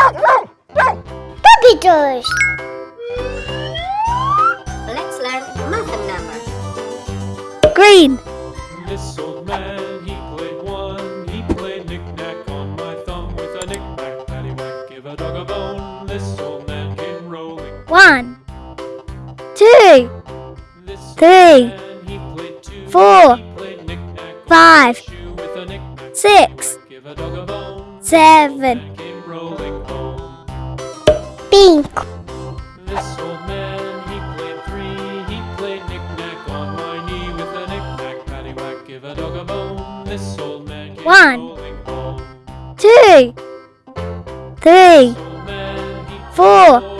Puppy toys! Let's learn math and numbers. Green. This old man, he played one. He played knick-knack on my thumb with a knick-knack, paddywhack, give a dog a bone. This old man came rolling rolling pink. This old man, he played three. He played knick-knack on my knee with a knick-knack, paddywhack, give a dog a bone. This old man came One. rolling. Two, three, Old man, he Four.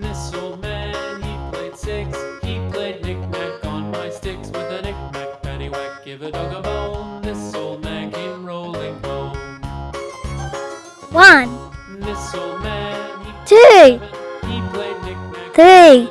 This old man, he played six. He played knick-knack on my sticks with a knick-knack, paddywhack, give a dog a bone. This old man came rolling home. One, This old man, he two, he played knick-knack three,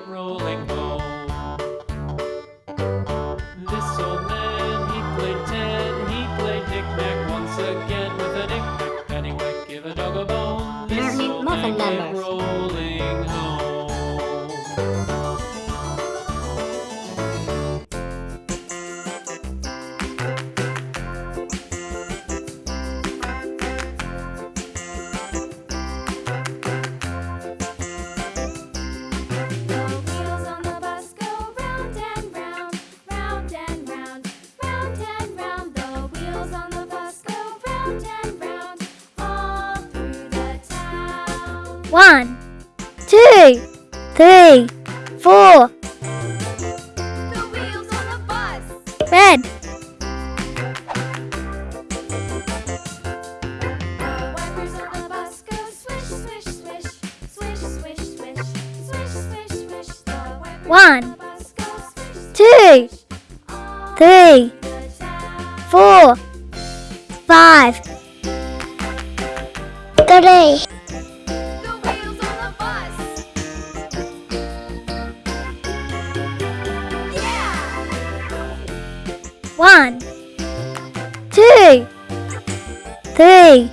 a member. One, two, three, four. The wheels on the bus. Red. The wipers on the bus go One, two, three,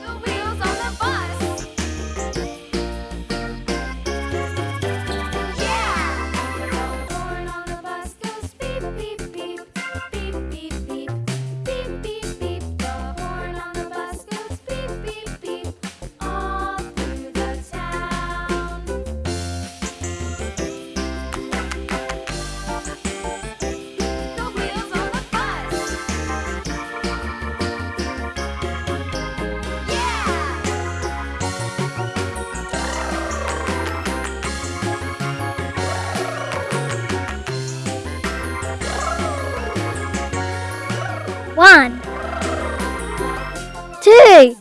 One, two.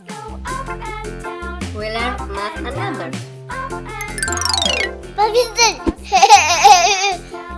We learned math and numbers.